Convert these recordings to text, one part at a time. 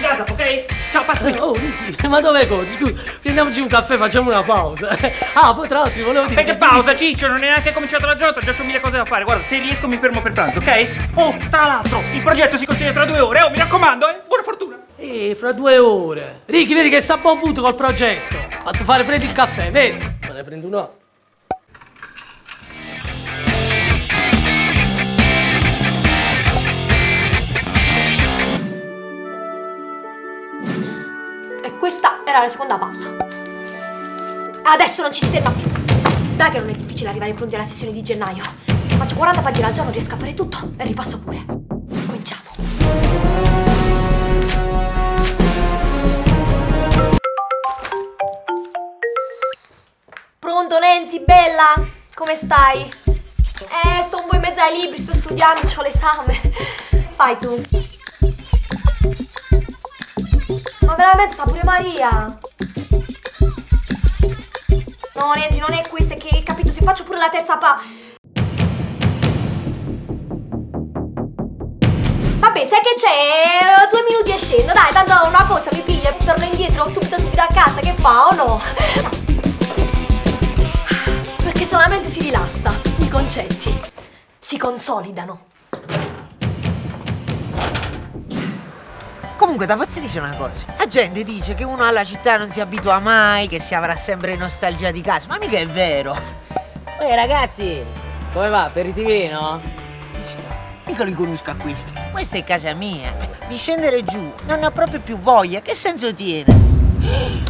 in casa, ok? Ciao, passa qui. Oh, Ricky, ma dove corri? Scusa, prendiamoci un caffè, facciamo una pausa. Ah, poi tra l'altro volevo dire. Perché pausa, Ciccio? Non è neanche cominciata la giornata, già ho mille cose da fare. Guarda, se riesco mi fermo per pranzo, ok? Oh, tra l'altro, il progetto si consegna tra due ore. Oh, mi raccomando, eh. Buona fortuna. Eh, fra due ore. Ricky, vedi che sta a buon punto col progetto. Fatto fare freddo il caffè, vedi? Me ne prendo uno. Questa era la seconda pausa. Adesso non ci si ferma più. Dai che non è difficile arrivare pronti alla sessione di gennaio. Se faccio 40 pagine al giorno riesco a fare tutto e ripasso pure. Cominciamo. Pronto Nancy, bella? Come stai? Eh, sto un po' in mezzo ai libri, sto studiando, ho l'esame. Fai tu. Ma veramente sa pure Maria. No, Nancy, non è questo, è che capito, se faccio pure la terza pa... Vabbè, sai che c'è? Due minuti e scendo, dai, tanto una cosa mi piglia, torno indietro subito subito a casa, che fa o no? Ciao. Perché solamente si rilassa, i concetti si consolidano. Comunque, da Pozzi dice una cosa. La gente dice che uno alla città non si abitua mai, che si avrà sempre nostalgia di casa. Ma mica è vero. Ehi ragazzi, come va? Aperitivino? Questa, mica li conosco a questi. Questa è casa mia. Di scendere giù, non ho proprio più voglia. Che senso tiene?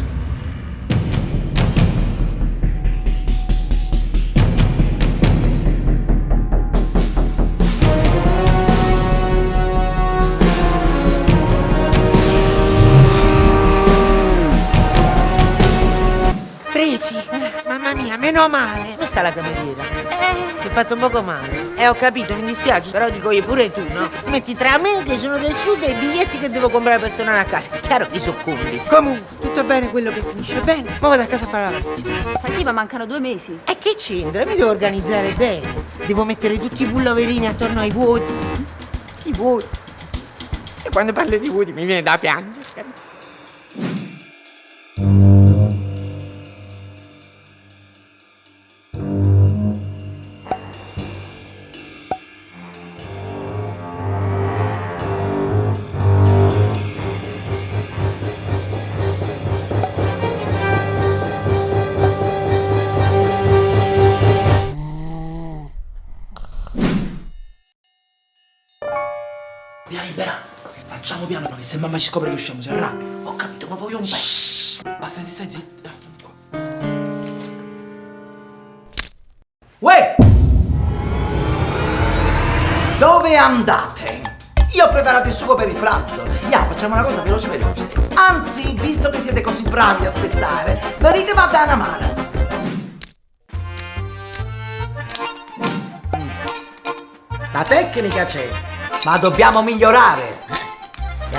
Mamma mia, meno male. Questa è la cameriera. Eh, si è fatto un poco male. Eh, ho capito, mi dispiace, però dico io pure tu, no? Metti tra me che sono del sud e i biglietti che devo comprare per tornare a casa. Chiaro che soccombi. Comunque, tutto bene quello che finisce bene. Ma vado a casa a fare la partita. Infatti, ma mancano due mesi. E che c'entra? Mi devo organizzare bene. Devo mettere tutti i pullaverini attorno ai vuoti. I vuoti. E quando parlo di vuoti mi viene da piangere. Via piano che se mamma ci scopre che usciamo si arrabbia. Ho capito, ma voglio un pezzo. Basta che stai zitto. Uè! Dove andate? Io ho preparato il sugo per il pranzo. Ya, facciamo una cosa veloce veloce. Anzi, visto che siete così bravi a spezzare, venite a dare una mano. La tecnica c'è, ma dobbiamo migliorare.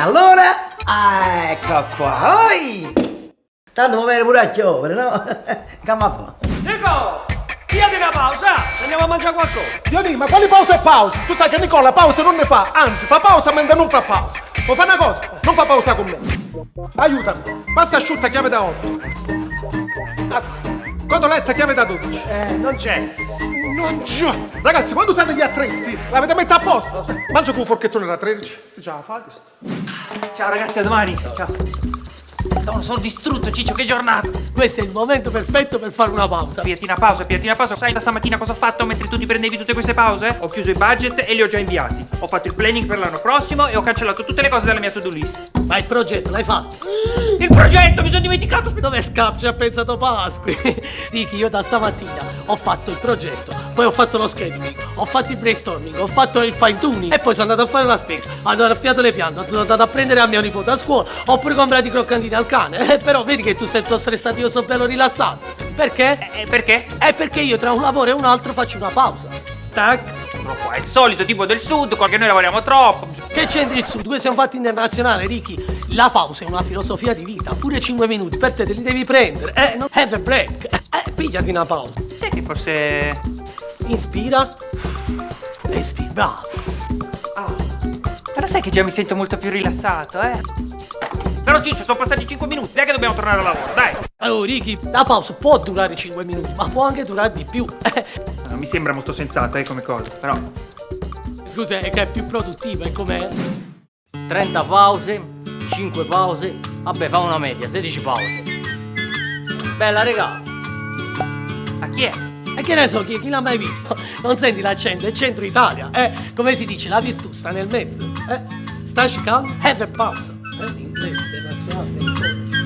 Allora, ah, ecco qua. Oi! Tanto mi viene pure a chiovere, no? Come fa? Nico! Via di una pausa! Ci andiamo a mangiare qualcosa! Dionì, ma quali pausa e pausa? Tu sai che Nicola pausa non ne fa, anzi fa pausa mentre non fa pausa. Può fare una cosa? Non fa pausa con me. Aiutami. Pasta asciutta, chiave da 8. Cotoletta, chiave da 12. Eh, non c'è! Non già. Ragazzi, quando usate gli attrezzi, l'avete messa a posto. Mangia con un forchettone da 13. Si già fa questo. Ciao ragazzi, a domani. Ciao. Madonna, sono distrutto, Ciccio, che giornata! Questo è il momento perfetto per fare una pausa. Piatti una pausa, piatti una pausa. Sai da stamattina cosa ho fatto mentre tu ti prendevi tutte queste pause? Ho chiuso i budget e li ho già inviati. Ho fatto il planning per l'anno prossimo e ho cancellato tutte le cose dalla mia to-do list. Ma il progetto l'hai fatto? Il progetto, mi sono dimenticato! Dove scappi? Ha pensato Pasqui. Ricky, io da stamattina ho fatto il progetto, poi ho fatto lo scheduling, ho fatto il brainstorming, ho fatto il fine tuning e poi sono andato a fare la spesa. Ho raffiato le piante, sono andato a prendere a mio nipote a scuola, ho pure comprato i croccantini al cane. Eh, però vedi che tu sei tutto stressato, io sono bello rilassato. Perché? Eh, perché? È perché io tra un lavoro e un altro faccio una pausa. Tac. È il solito tipo del sud, perché noi lavoriamo troppo. Che c'entri il sud? Questo è un fatto internazionale, Ricky. La pausa è una filosofia di vita. Pure 5 minuti per te te li devi prendere. Eh, non have a break. Eh, pigliati una pausa. Forse. Inspira. Espira. Bravo. Però sai che già mi sento molto più rilassato, eh? Però Ciccio, sono passati 5 minuti, dai che dobbiamo tornare al lavoro, dai! Allora, Ricky, la pausa può durare 5 minuti, ma può anche durare di più. Non mi sembra molto sensata, eh, come cosa, però... Scusa, è che è più produttiva, è come... 30 pause, 5 pause, vabbè fa una media, 16 pause. Bella regà. Ma chi è? E che ne so, chi, chi l'ha mai visto? Non senti l'accento, è centro Italia, eh? Come si dice, la virtù sta nel mezzo, eh? Staci calmo, have a pausa. Eh? In inglese internazionale.